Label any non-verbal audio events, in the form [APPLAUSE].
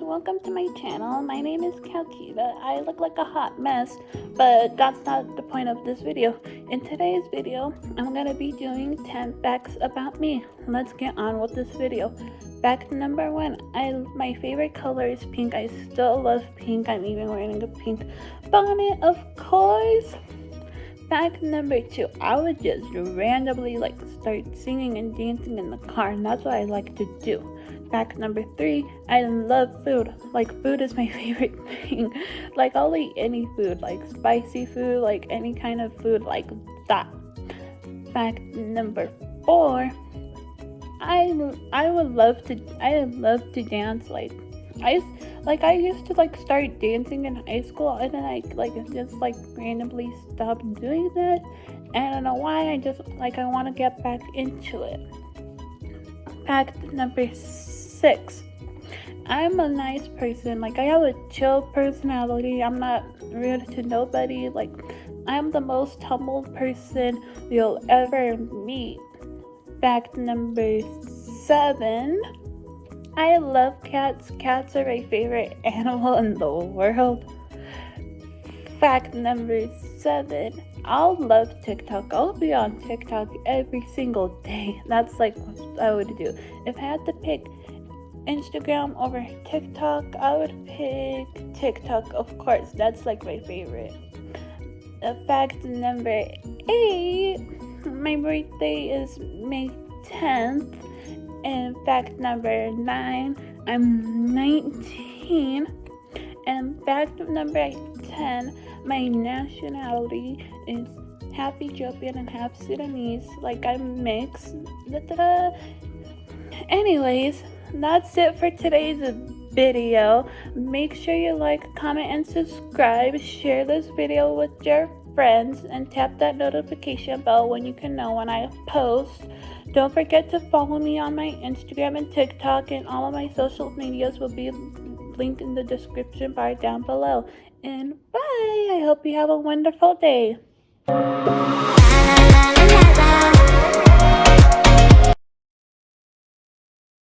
welcome to my channel. My name is Calquita. I look like a hot mess, but that's not the point of this video. In today's video, I'm gonna be doing 10 facts about me. Let's get on with this video. Fact number one, I my favorite color is pink. I still love pink. I'm even wearing a pink bonnet, of course. Fact number two, I would just randomly like start singing and dancing in the car, and that's what I like to do. Fact number three, I love food. Like, food is my [LAUGHS] favorite thing. like, I'll eat any food, like spicy food, like any kind of food, like that. Fact number four, I I would love to I love to dance like I like I used to like start dancing in high school and then I like just like randomly stopped doing that and I don't know why I just like I want to get back into it. Fact number six. I'm a nice person. Like I have a chill personality. I'm not rude to nobody. Like I'm the most humble person you'll ever meet. Fact number seven. I love cats. Cats are my favorite [LAUGHS] animal in the world. Fact number seven. I'll love TikTok. I'll be on TikTok every single day. [LAUGHS] That's like what I would do. If I had to pick Instagram over TikTok, I would pick TikTok, of course. That's like my favorite. Fact number eight, my birthday is May 10th. And fact number nine, I'm 19. And fact number 10, my nationality is half Ethiopian and half Sudanese. Like I'm mixed. Da -da -da. Anyways, that's it for today's video. Make sure you like, comment, and subscribe. Share this video with your friends and tap that notification bell when you can know when I post. Don't forget to follow me on my Instagram and TikTok and all of my social medias will be linked in the description bar down below. And bye! I hope you have a wonderful day.